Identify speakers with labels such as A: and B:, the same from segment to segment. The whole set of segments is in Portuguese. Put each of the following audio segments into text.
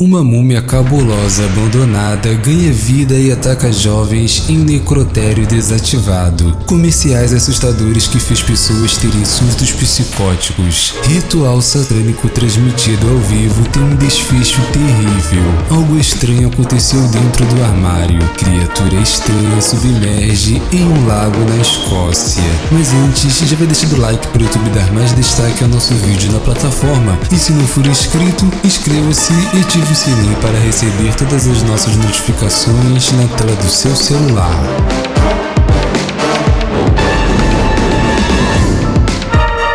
A: Uma múmia cabulosa abandonada ganha vida e ataca jovens em necrotério desativado. Comerciais assustadores que fez pessoas terem surtos psicóticos. Ritual satânico transmitido ao vivo tem um desfecho terrível. Algo estranho aconteceu dentro do armário. Criatura estranha submerge em um lago na Escócia. Mas antes, já vai deixando o like para o YouTube dar mais destaque ao nosso vídeo na plataforma. E se não for inscrito, inscreva-se e ative o sininho para receber todas as nossas notificações na tela do seu celular.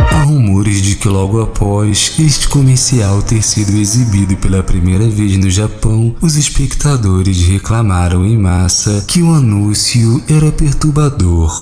A: Há rumores de que logo após este comercial ter sido exibido pela primeira vez no Japão, os espectadores reclamaram em massa que o anúncio era perturbador.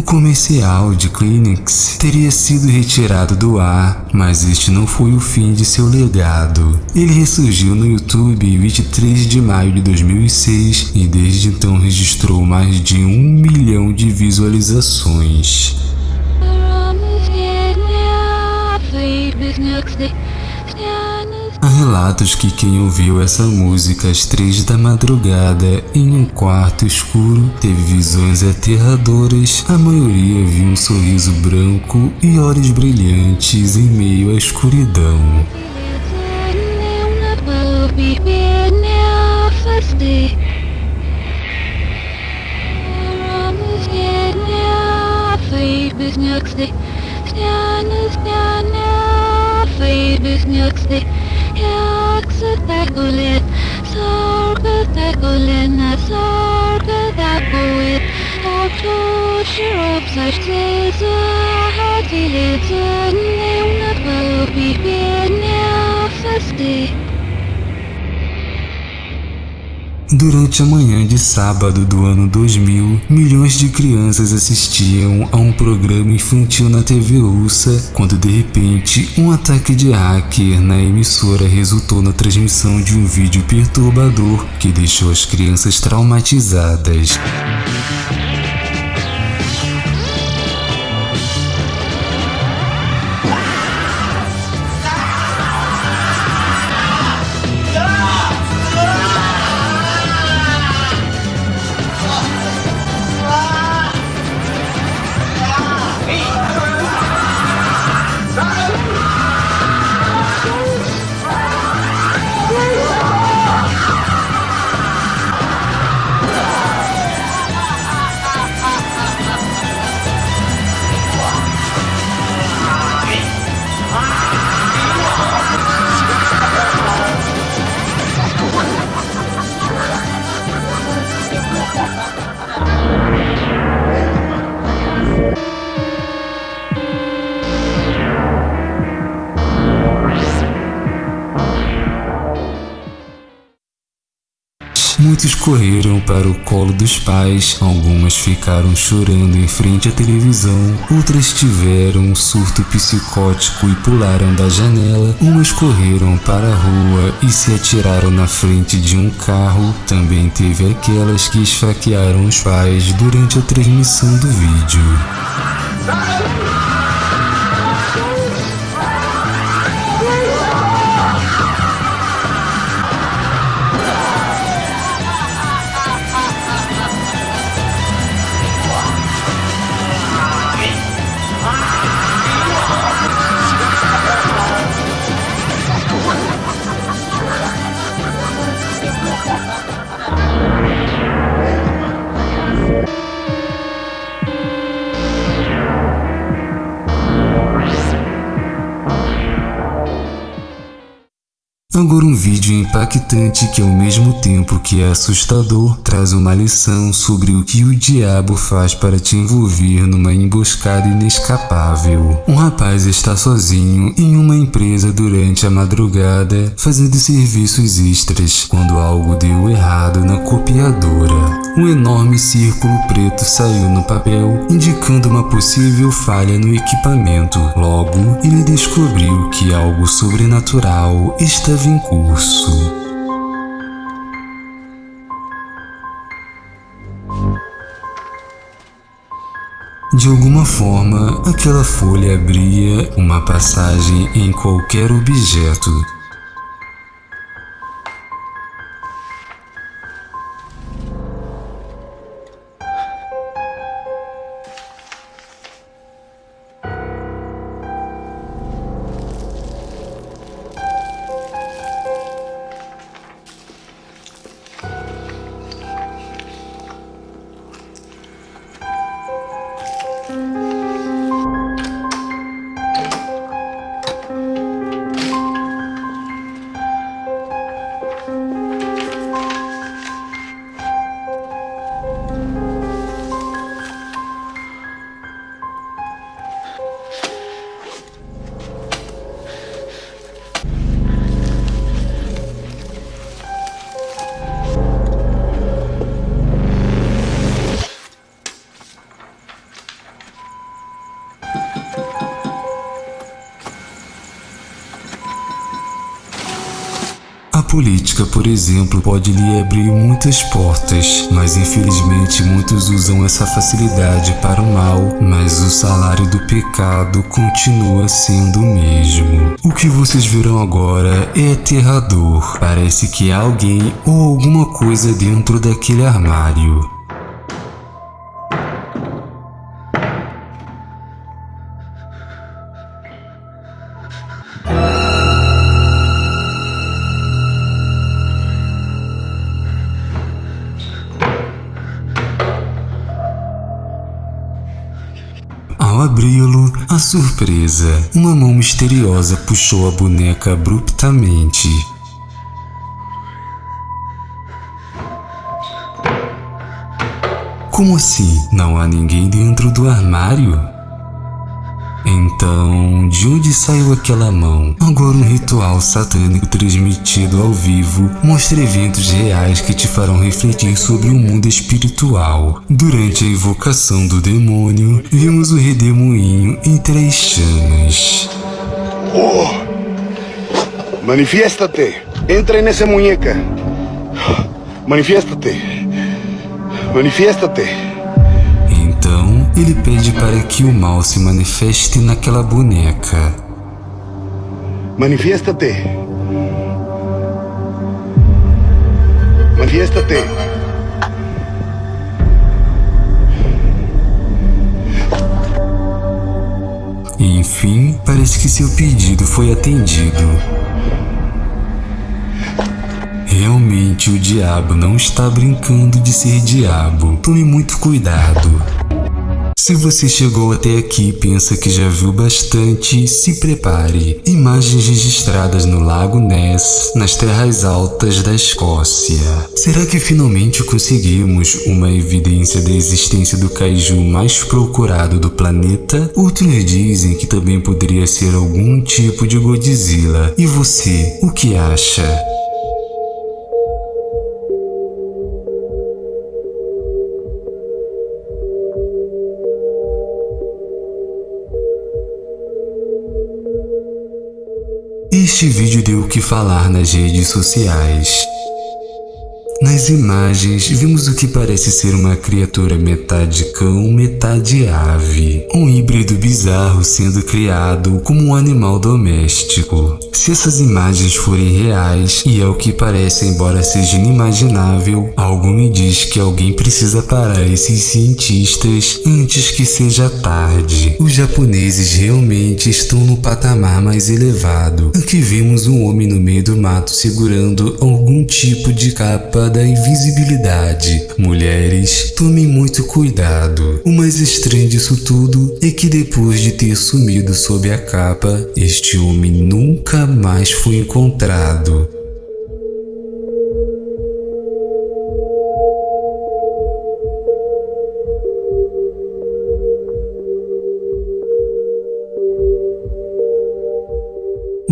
A: O comercial de Kleenex teria sido retirado do ar, mas este não foi o fim de seu legado. Ele ressurgiu no YouTube em 23 de maio de 2006 e desde então registrou mais de um milhão de visualizações. Relatos que quem ouviu essa música às três da madrugada em um quarto escuro teve visões aterradoras. A maioria viu um sorriso branco e olhos brilhantes em meio à escuridão. Yaksakulit, Sorgatakulina, Sorgatakuit, Oktuchirop, Sashtiza, Hatilitza, Name Napalupi, Pidnia, Fasti. Durante a manhã de sábado do ano 2000, milhões de crianças assistiam a um programa infantil na TV russa, quando de repente um ataque de hacker na emissora resultou na transmissão de um vídeo perturbador que deixou as crianças traumatizadas. Correram para o colo dos pais, algumas ficaram chorando em frente à televisão, outras tiveram um surto psicótico e pularam da janela, umas correram para a rua e se atiraram na frente de um carro. Também teve aquelas que esfaquearam os pais durante a transmissão do vídeo. Agora um vídeo impactante que ao mesmo tempo que é assustador, traz uma lição sobre o que o diabo faz para te envolver numa emboscada inescapável. Um rapaz está sozinho em uma empresa durante a madrugada, fazendo serviços extras, quando algo deu errado na copiadora. Um enorme círculo preto saiu no papel, indicando uma possível falha no equipamento. Logo, ele descobriu que algo sobrenatural estava em curso. De alguma forma, aquela folha abria uma passagem em qualquer objeto, política, por exemplo, pode lhe abrir muitas portas, mas infelizmente muitos usam essa facilidade para o mal, mas o salário do pecado continua sendo o mesmo. O que vocês verão agora é aterrador. Parece que há alguém ou alguma coisa dentro daquele armário. Abri-lo, a surpresa, uma mão misteriosa puxou a boneca abruptamente. Como assim? Não há ninguém dentro do armário? Então, de onde saiu aquela mão? Agora um ritual satânico transmitido ao vivo mostra eventos reais que te farão refletir sobre o mundo espiritual. Durante a invocação do demônio, vimos o redemoinho em três chamas.
B: Oh! Manifiesta-te! Entra nessa muñeca! Manifiesta-te! Manifiesta-te!
A: Ele pede para que o mal se manifeste naquela boneca.
B: Manifiesta-te. Manifiesta-te.
A: Enfim, parece que seu pedido foi atendido. Realmente o diabo não está brincando de ser diabo. Tome muito cuidado. Se você chegou até aqui e pensa que já viu bastante, se prepare. Imagens registradas no Lago Ness, nas terras altas da Escócia. Será que finalmente conseguimos uma evidência da existência do kaiju mais procurado do planeta? Outros dizem que também poderia ser algum tipo de Godzilla. E você, o que acha? Este vídeo deu o que falar nas redes sociais. Nas imagens, vimos o que parece ser uma criatura metade cão, metade ave. Um híbrido bizarro sendo criado como um animal doméstico. Se essas imagens forem reais, e é o que parece embora seja inimaginável, algo me diz que alguém precisa parar esses cientistas antes que seja tarde. Os japoneses realmente estão no patamar mais elevado. Aqui vemos um homem no meio do mato segurando algum tipo de capa da da invisibilidade. Mulheres, tomem muito cuidado. O mais estranho disso tudo é que depois de ter sumido sob a capa, este homem nunca mais foi encontrado.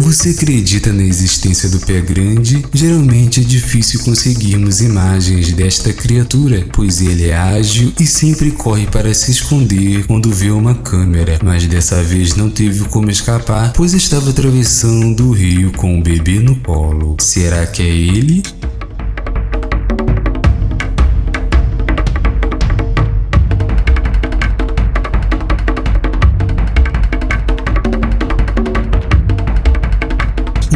A: Você acredita na existência do pé grande? Geralmente é difícil conseguirmos imagens desta criatura, pois ele é ágil e sempre corre para se esconder quando vê uma câmera, mas dessa vez não teve como escapar, pois estava atravessando o rio com um bebê no colo. Será que é ele?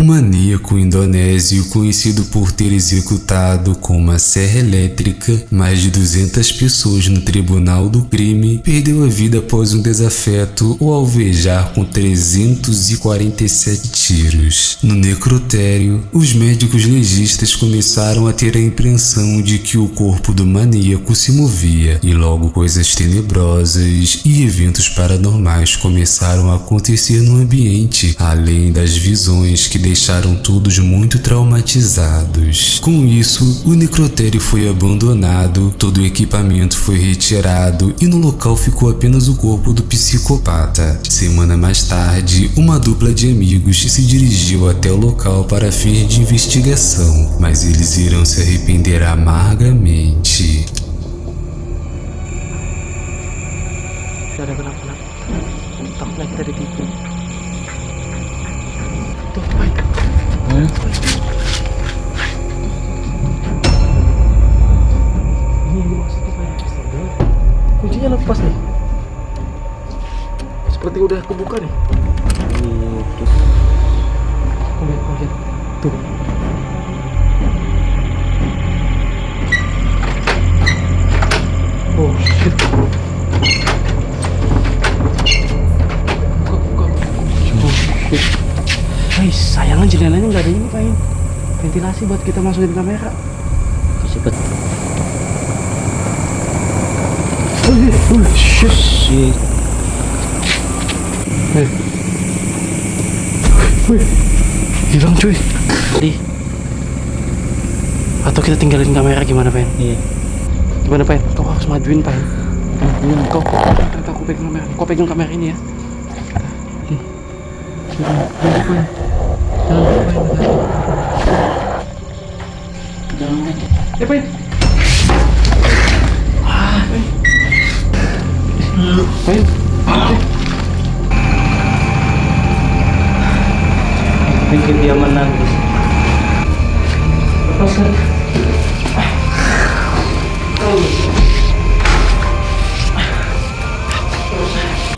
A: Um maníaco indonésio conhecido por ter executado com uma serra elétrica mais de 200 pessoas no tribunal do crime perdeu a vida após um desafeto ao alvejar com 347 tiros. No necrotério, os médicos legistas começaram a ter a impressão de que o corpo do maníaco se movia e logo coisas tenebrosas e eventos paranormais começaram a acontecer no ambiente, além das visões que deixaram todos muito traumatizados. Com isso, o necrotério foi abandonado, todo o equipamento foi retirado e no local ficou apenas o corpo do psicopata. Semana mais tarde, uma dupla de amigos se dirigiu até o local para fins de investigação, mas eles irão se arrepender amargamente.
C: Ada kuncinya lepas nih. Seperti udah aku buka nih oh shit. Guys, sayangnya jendelanya nggak ada ini pain Ventilasi buat kita masukin kamera
D: Cepet
C: Oh iya, oh shit
D: Shit
C: Hei. Wih, hilang cuy. Di. Atau kita tinggalin kamera gimana, Pen?
D: Iya
C: Gimana, Pen? Kau harus majuin, Pen. Majuin kau. Kau aku pegang kamera. Kau pegang kamera ini ya. Hmm. Jangan, jangan, Pen. Pen. Ah, Pen. Pen.
D: Bikin dia menangis
C: Lepaskan.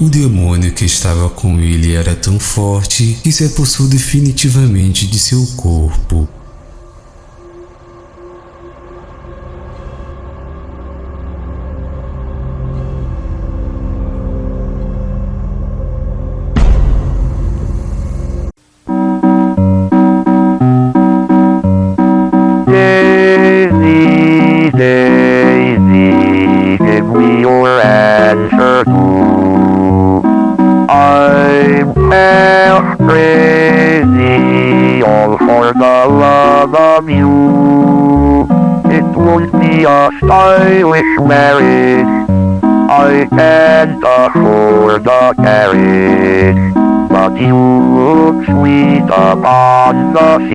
A: O demônio que estava com ele era tão forte que se apossou definitivamente de seu corpo.
E: Of you. It won't be a stylish marriage, I can't afford a carriage. But you look sweet upon the